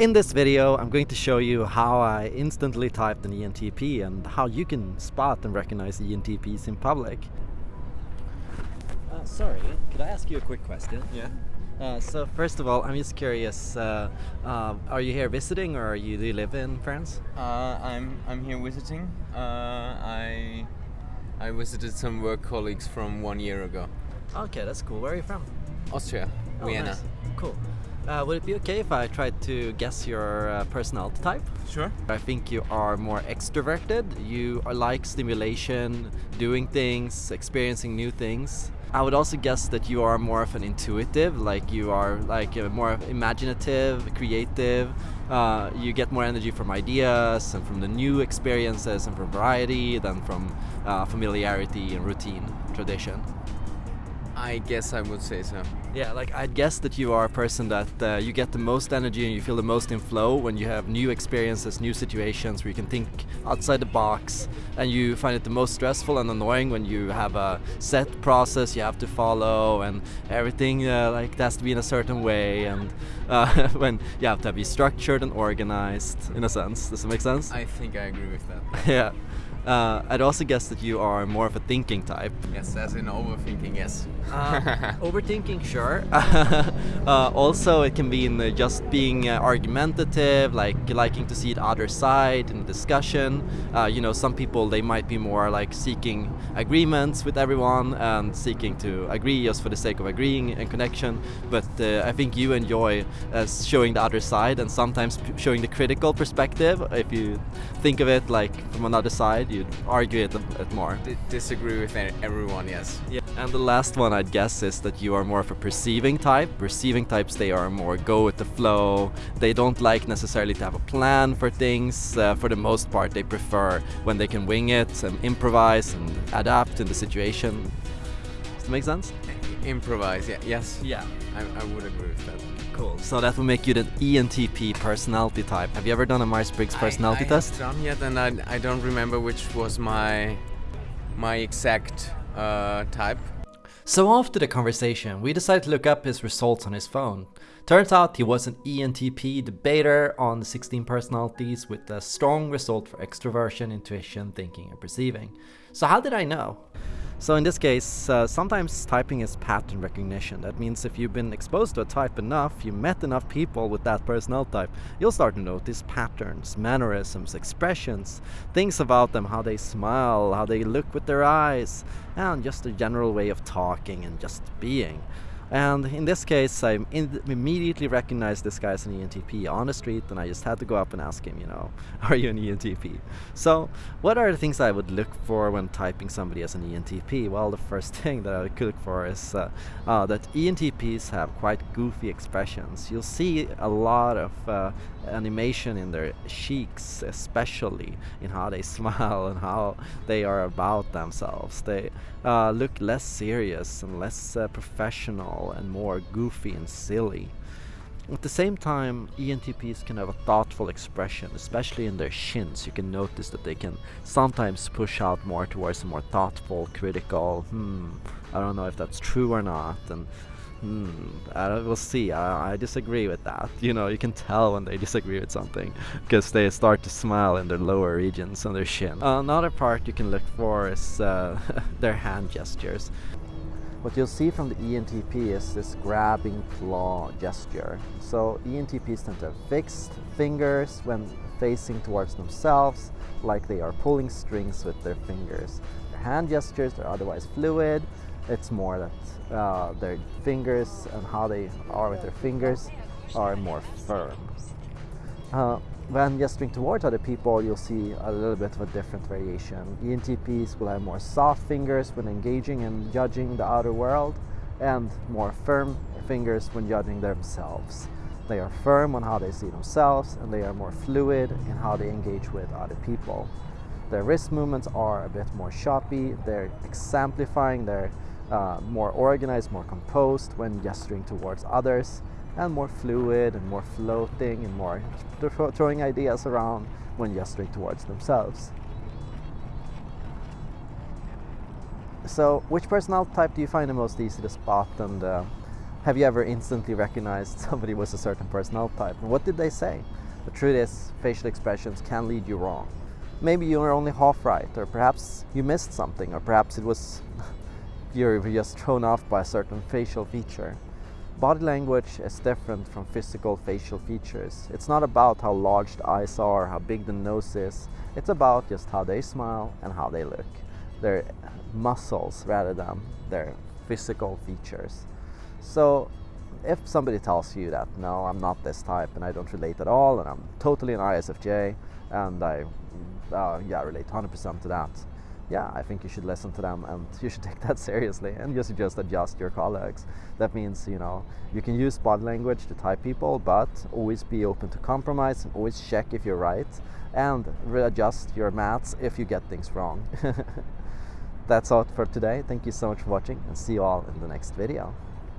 In this video, I'm going to show you how I instantly typed an ENTP and how you can spot and recognize ENTPs in public. Uh, sorry, could I ask you a quick question? Yeah. Uh, so first of all, I'm just curious, uh, uh, are you here visiting or are you, do you live in France? Uh, I'm I'm here visiting. Uh, I I visited some work colleagues from one year ago. Okay, that's cool. Where are you from? Austria, Oh, Vienna. nice. Cool. Uh, would it be okay if I tried to guess your uh, personality type? Sure. I think you are more extroverted. You are like stimulation, doing things, experiencing new things. I would also guess that you are more of an intuitive, like you are like uh, more imaginative, creative. Uh, you get more energy from ideas and from the new experiences and from variety than from uh, familiarity and routine, tradition. I guess I would say so. Yeah, like I'd guess that you are a person that uh, you get the most energy and you feel the most in flow when you have new experiences, new situations where you can think outside the box, and you find it the most stressful and annoying when you have a set process you have to follow and everything uh, like has to be in a certain way, and uh, when you have to be structured and organized in a sense. Does it make sense? I think I agree with that. yeah. Uh, I'd also guess that you are more of a thinking type. Yes, as in overthinking. Yes. Uh, overthinking, sure. uh, also, it can be in the just being uh, argumentative, like liking to see the other side in the discussion. Uh, you know, some people they might be more like seeking agreements with everyone and seeking to agree just for the sake of agreeing and connection. But uh, I think you enjoy uh, showing the other side and sometimes p- showing the critical perspective. If you think of it like from another side, you'd argue it a bit more. D- disagree with everyone. Yes. Yeah. And the last one I'd guess is that you are more of a perceiving type. Perceiving types, they are more go with the flow. They don't like necessarily to have a plan for things. Uh, for the most part, they prefer when they can wing it and improvise and adapt in the situation. Does that make sense? Improvise. Yeah. Yes. Yeah. I, I would agree with that. Cool. So that will make you the E ENTP personality type. Have you ever done a Myers-Briggs personality I, I test? haven't done yet, and I, I don't remember which was my my exact uh, type. So after the conversation, we decided to look up his results on his phone. Turns out he was an ENTP debater on the 16 personalities with a strong result for extroversion, intuition, thinking and perceiving. So how did I know? So in this case, uh, sometimes typing is pattern recognition. That means if you've been exposed to a type enough, you met enough people with that personality type, you'll start to notice patterns, mannerisms, expressions, things about them, how they smile, how they look with their eyes, and just a general way of talking and just being. And in this case, I immediately recognized this guy as an ENTP on the street, and I just had to go up and ask him, you know, are you an ENTP? So, what are the things I would look for when typing somebody as an ENTP? Well, the first thing that I could look for is uh, uh, that ENTPs have quite goofy expressions. You'll see a lot of uh, animation in their cheeks, especially in how they smile and how they are about themselves. They uh, look less serious and less uh, and more goofy and silly. At the same time, ENTPs can have a thoughtful expression, especially in their shins. You can notice that they can sometimes push out more towards a more thoughtful, critical, hmm, I don't know if that's true or not, and hmm, I we'll see. I, I disagree with that. You know, you can tell when they disagree with something because they start to smile in their lower regions on their chin. another part you can look for is uh, their hand gestures. What you'll see from the ENTP is this grabbing claw gesture. So ENTPs tend to have fixed fingers when facing towards themselves, like they are pulling strings with their fingers. Their hand gestures are otherwise fluid. It's more that uh, their fingers and how they are with their fingers are more firm. Uh, when gesturing towards other people, you'll see a little bit of a different variation. ENTPs will have more soft fingers when engaging and judging the outer world, and more firm fingers when judging themselves. They are firm on how they see themselves, and they are more fluid in how they engage with other people. Their wrist movements are a bit more choppy, they're exemplifying, they're uh, more organized, more composed when gesturing towards others, and more fluid and more floating and more thro- throwing ideas around when gesturing towards themselves. So, which personality type do you find the most easy to spot and uh, Have you ever instantly recognized somebody was a certain personality type? And what did they say? The truth is, facial expressions can lead you wrong. Maybe you are only half right, or perhaps you missed something, or perhaps it was you were just thrown off by a certain facial feature. Body language is different from physical facial features. It's not about how large the eyes are, how big the nose is. It's about just how they smile and how they look. Their muscles rather than their physical features. So if somebody tells you that, no, I'm not this type and I don't relate at all and I'm totally an ISFJ and I uh, yeah, relate 100% to that, yeah, I think you should listen to them and you should take that seriously and you should just adjust your colleagues. That means you know you can use body language to type people, but always be open to compromise and always check if you're right and readjust your maths if you get things wrong. That's all for today. Thank you so much for watching and see you all in the next video.